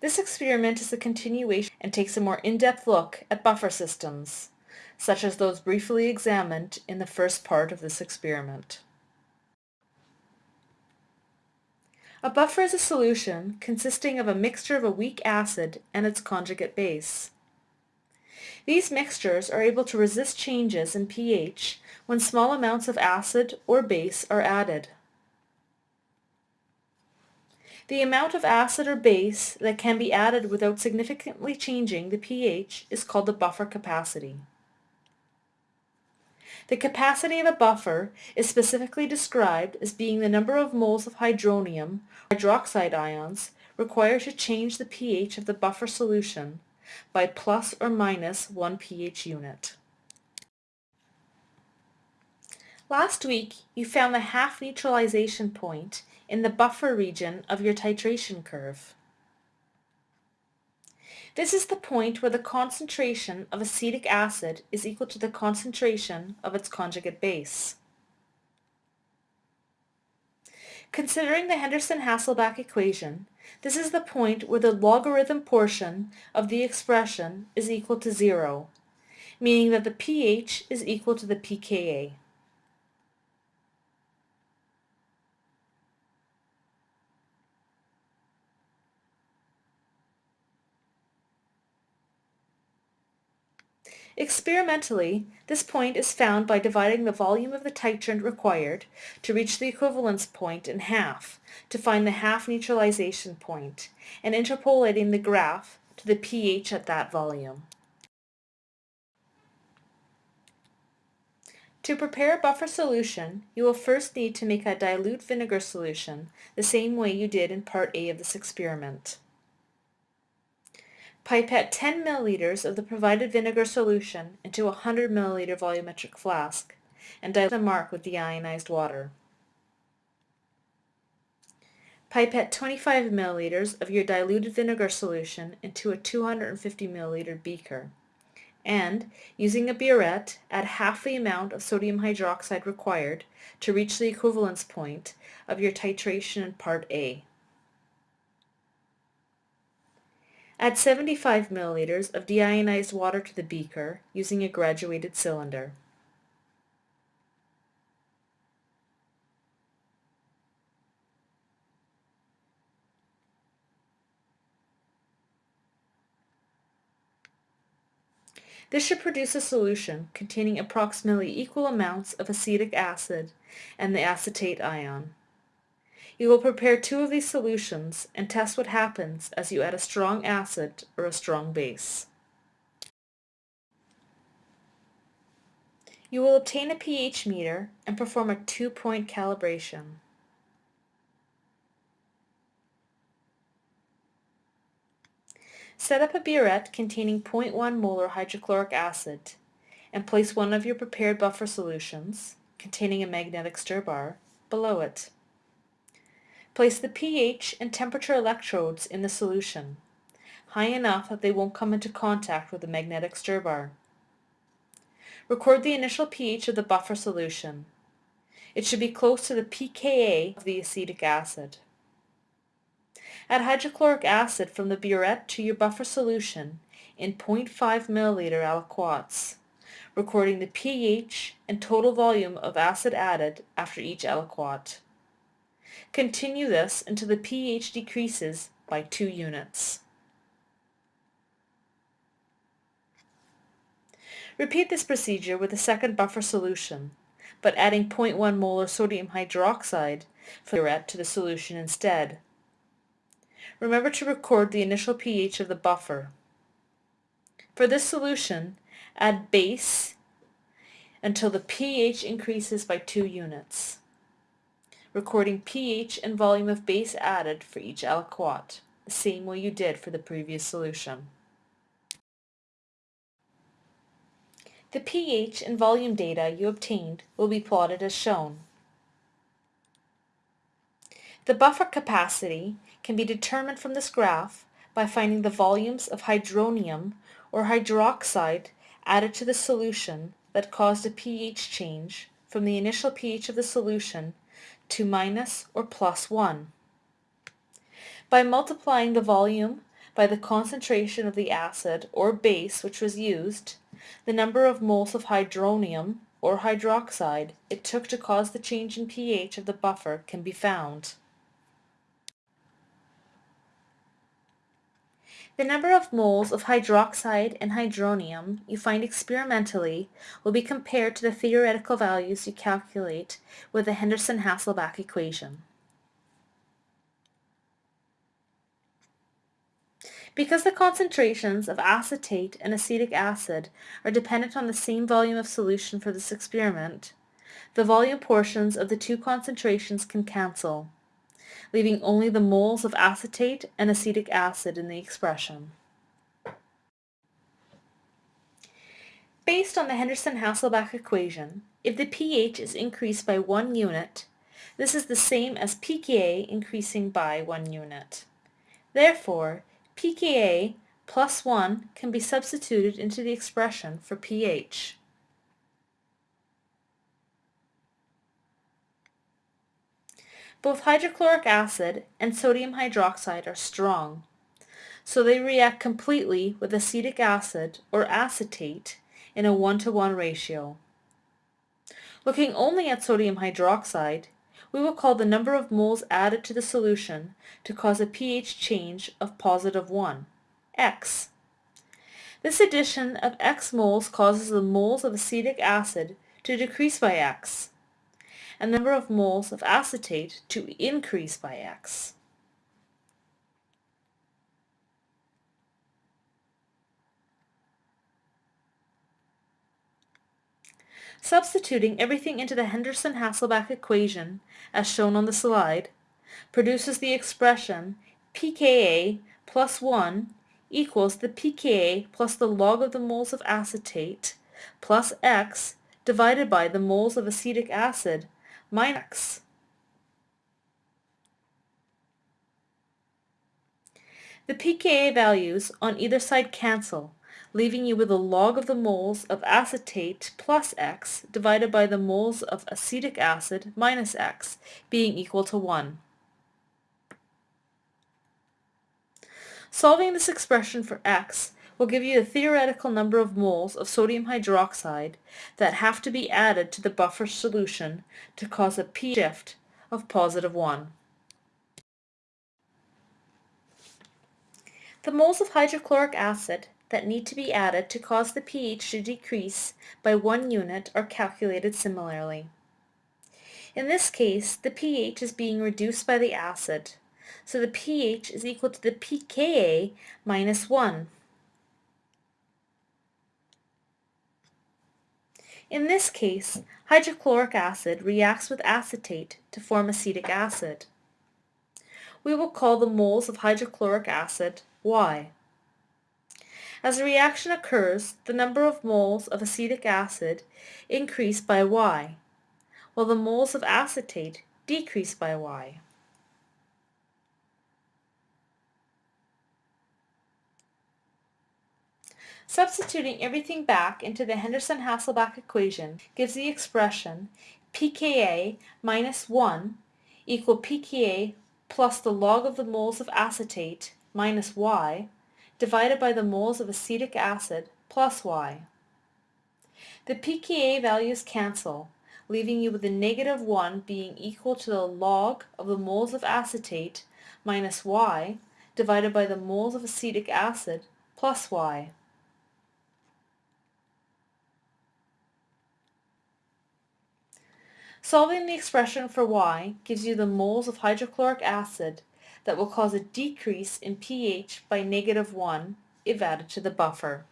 This experiment is a continuation and takes a more in-depth look at buffer systems, such as those briefly examined in the first part of this experiment. A buffer is a solution consisting of a mixture of a weak acid and its conjugate base. These mixtures are able to resist changes in pH when small amounts of acid or base are added. The amount of acid or base that can be added without significantly changing the pH is called the buffer capacity. The capacity of a buffer is specifically described as being the number of moles of hydronium or hydroxide ions required to change the pH of the buffer solution by plus or minus 1 pH unit. Last week, you found the half neutralization point in the buffer region of your titration curve. This is the point where the concentration of acetic acid is equal to the concentration of its conjugate base. Considering the Henderson-Hasselbalch equation, this is the point where the logarithm portion of the expression is equal to zero, meaning that the pH is equal to the pKa. Experimentally, this point is found by dividing the volume of the titrant required to reach the equivalence point in half to find the half neutralization point and interpolating the graph to the pH at that volume. To prepare a buffer solution, you will first need to make a dilute vinegar solution the same way you did in part A of this experiment. Pipette 10 milliliters of the provided vinegar solution into a 100 milliliter volumetric flask and dilute the mark with deionized water. Pipette 25 milliliters of your diluted vinegar solution into a 250 milliliter beaker and, using a burette, add half the amount of sodium hydroxide required to reach the equivalence point of your titration in Part A. Add 75 milliliters of deionized water to the beaker using a graduated cylinder. This should produce a solution containing approximately equal amounts of acetic acid and the acetate ion. You will prepare two of these solutions and test what happens as you add a strong acid or a strong base. You will obtain a pH meter and perform a two-point calibration. Set up a burette containing 0.1 molar hydrochloric acid and place one of your prepared buffer solutions, containing a magnetic stir bar, below it. Place the pH and temperature electrodes in the solution, high enough that they won't come into contact with the magnetic stir bar. Record the initial pH of the buffer solution. It should be close to the pKa of the acetic acid. Add hydrochloric acid from the burette to your buffer solution in 0.5 milliliter aliquots, recording the pH and total volume of acid added after each aliquot. Continue this until the pH decreases by 2 units. Repeat this procedure with a second buffer solution, but adding 0.1 molar sodium hydroxide fluorette to the solution instead. Remember to record the initial pH of the buffer. For this solution, add base until the pH increases by 2 units recording pH and volume of base added for each aliquot, the same way you did for the previous solution. The pH and volume data you obtained will be plotted as shown. The buffer capacity can be determined from this graph by finding the volumes of hydronium or hydroxide added to the solution that caused a pH change from the initial pH of the solution to minus or plus 1. By multiplying the volume by the concentration of the acid or base which was used, the number of moles of hydronium or hydroxide it took to cause the change in pH of the buffer can be found. The number of moles of hydroxide and hydronium you find experimentally will be compared to the theoretical values you calculate with the Henderson-Hasselbalch equation. Because the concentrations of acetate and acetic acid are dependent on the same volume of solution for this experiment, the volume portions of the two concentrations can cancel leaving only the moles of acetate and acetic acid in the expression. Based on the Henderson-Hasselbalch equation, if the pH is increased by one unit, this is the same as pKa increasing by one unit. Therefore, pKa plus 1 can be substituted into the expression for pH. Both hydrochloric acid and sodium hydroxide are strong, so they react completely with acetic acid or acetate in a 1 to 1 ratio. Looking only at sodium hydroxide, we will call the number of moles added to the solution to cause a pH change of positive 1, x. This addition of x moles causes the moles of acetic acid to decrease by x, and number of moles of acetate to increase by x. Substituting everything into the Henderson-Hasselbalch equation, as shown on the slide, produces the expression pKa plus 1 equals the pKa plus the log of the moles of acetate plus x divided by the moles of acetic acid minus The pKa values on either side cancel, leaving you with the log of the moles of acetate plus x divided by the moles of acetic acid minus x being equal to 1. Solving this expression for x will give you the theoretical number of moles of sodium hydroxide that have to be added to the buffer solution to cause a p shift of positive 1. The moles of hydrochloric acid that need to be added to cause the pH to decrease by one unit are calculated similarly. In this case, the pH is being reduced by the acid, so the pH is equal to the pKa minus 1. In this case, hydrochloric acid reacts with acetate to form acetic acid. We will call the moles of hydrochloric acid Y. As a reaction occurs, the number of moles of acetic acid increase by Y, while the moles of acetate decrease by Y. Substituting everything back into the Henderson-Hasselbalch equation gives the expression pKa minus 1 equal pKa plus the log of the moles of acetate minus y divided by the moles of acetic acid plus y. The pKa values cancel, leaving you with a negative 1 being equal to the log of the moles of acetate minus y divided by the moles of acetic acid plus y. Solving the expression for y gives you the moles of hydrochloric acid that will cause a decrease in pH by negative 1 if added to the buffer.